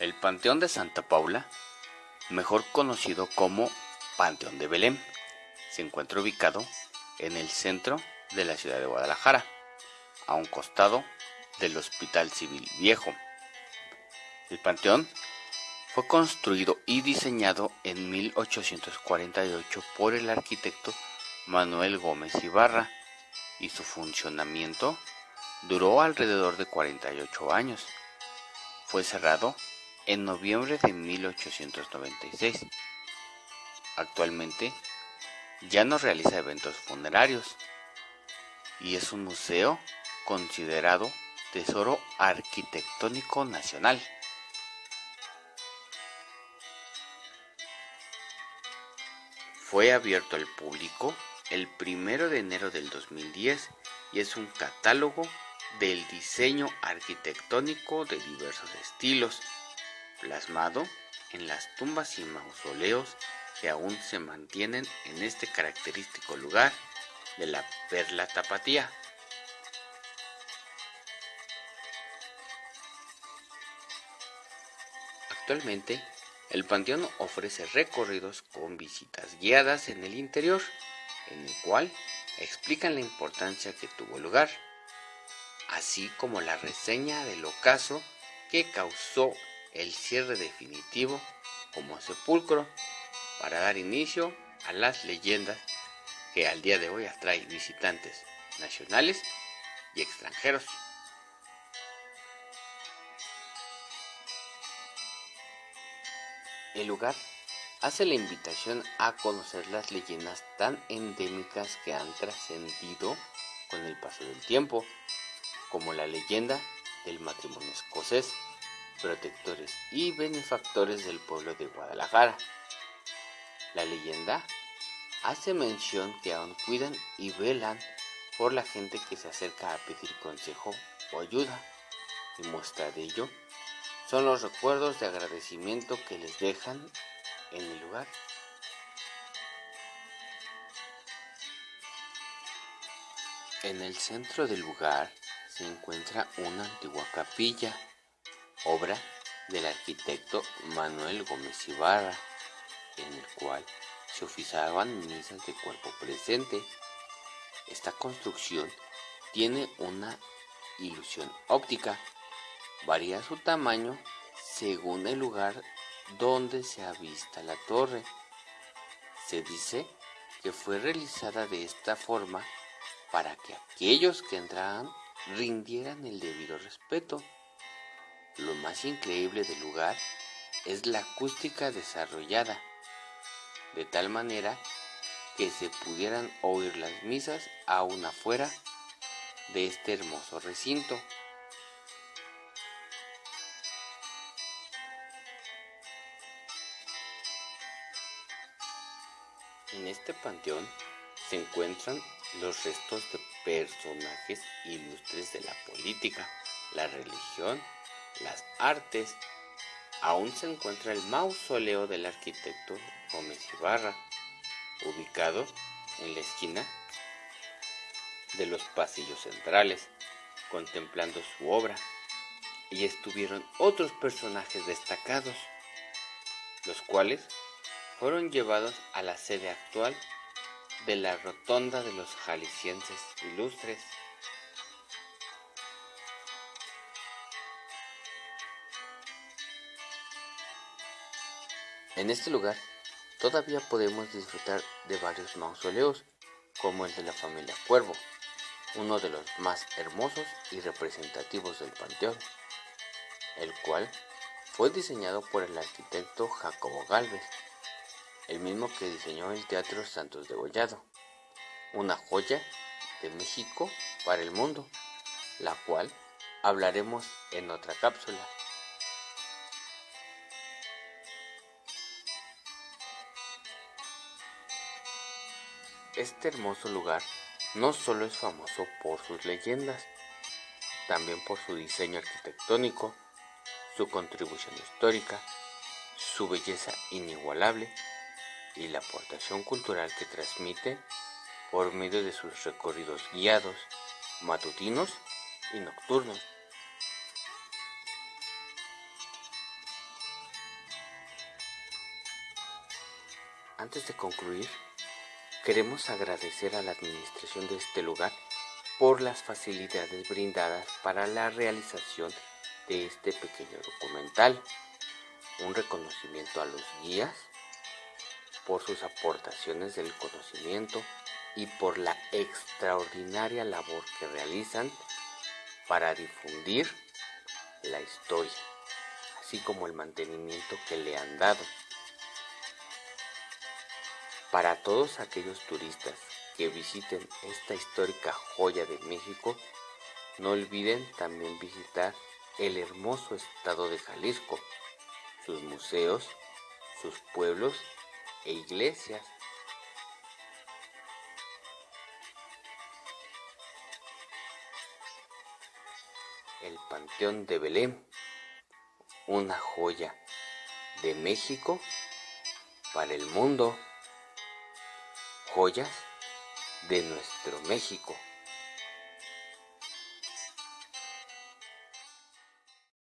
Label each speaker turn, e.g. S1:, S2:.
S1: El Panteón de Santa Paula, mejor conocido como Panteón de Belén, se encuentra ubicado en el centro de la ciudad de Guadalajara, a un costado del Hospital Civil Viejo. El panteón fue construido y diseñado en 1848 por el arquitecto Manuel Gómez Ibarra y su funcionamiento duró alrededor de 48 años. Fue cerrado en noviembre de 1896. Actualmente ya no realiza eventos funerarios y es un museo considerado Tesoro Arquitectónico Nacional. Fue abierto al público el 1 de enero del 2010 y es un catálogo del diseño arquitectónico de diversos estilos, plasmado en las tumbas y mausoleos que aún se mantienen en este característico lugar de la Perla Tapatía. Actualmente, el panteón ofrece recorridos con visitas guiadas en el interior, en el cual explican la importancia que tuvo lugar, así como la reseña del ocaso que causó el cierre definitivo como sepulcro para dar inicio a las leyendas que al día de hoy atrae visitantes nacionales y extranjeros. El lugar hace la invitación a conocer las leyendas tan endémicas que han trascendido con el paso del tiempo, como la leyenda del matrimonio escocés, protectores y benefactores del pueblo de Guadalajara. La leyenda hace mención que aún cuidan y velan por la gente que se acerca a pedir consejo o ayuda, y muestra de ello son los recuerdos de agradecimiento que les dejan en el lugar. En el centro del lugar se encuentra una antigua capilla, obra del arquitecto Manuel Gómez Ibarra, en el cual se oficiaban misas de cuerpo presente. Esta construcción tiene una ilusión óptica. Varía su tamaño según el lugar donde se avista la torre. Se dice que fue realizada de esta forma para que aquellos que entraran rindieran el debido respeto. Lo más increíble del lugar es la acústica desarrollada, de tal manera que se pudieran oír las misas aún afuera de este hermoso recinto. En este panteón se encuentran los restos de personajes ilustres de la política, la religión, las artes. Aún se encuentra el mausoleo del arquitecto Gómez Ibarra, ubicado en la esquina de los pasillos centrales, contemplando su obra. Y estuvieron otros personajes destacados, los cuales fueron llevados a la sede actual de la Rotonda de los Jaliscienses Ilustres. En este lugar todavía podemos disfrutar de varios mausoleos, como el de la familia Cuervo, uno de los más hermosos y representativos del panteón, el cual fue diseñado por el arquitecto Jacobo Galvez el mismo que diseñó el Teatro Santos de Gollado, una joya de México para el mundo, la cual hablaremos en otra cápsula. Este hermoso lugar no solo es famoso por sus leyendas, también por su diseño arquitectónico, su contribución histórica, su belleza inigualable y la aportación cultural que transmite por medio de sus recorridos guiados, matutinos y nocturnos. Antes de concluir, queremos agradecer a la administración de este lugar por las facilidades brindadas para la realización de este pequeño documental. Un reconocimiento a los guías por sus aportaciones del conocimiento y por la extraordinaria labor que realizan para difundir la historia, así como el mantenimiento que le han dado. Para todos aquellos turistas que visiten esta histórica joya de México, no olviden también visitar el hermoso estado de Jalisco, sus museos, sus pueblos e iglesias. El Panteón de Belén, una joya de México para el mundo joyas de nuestro México.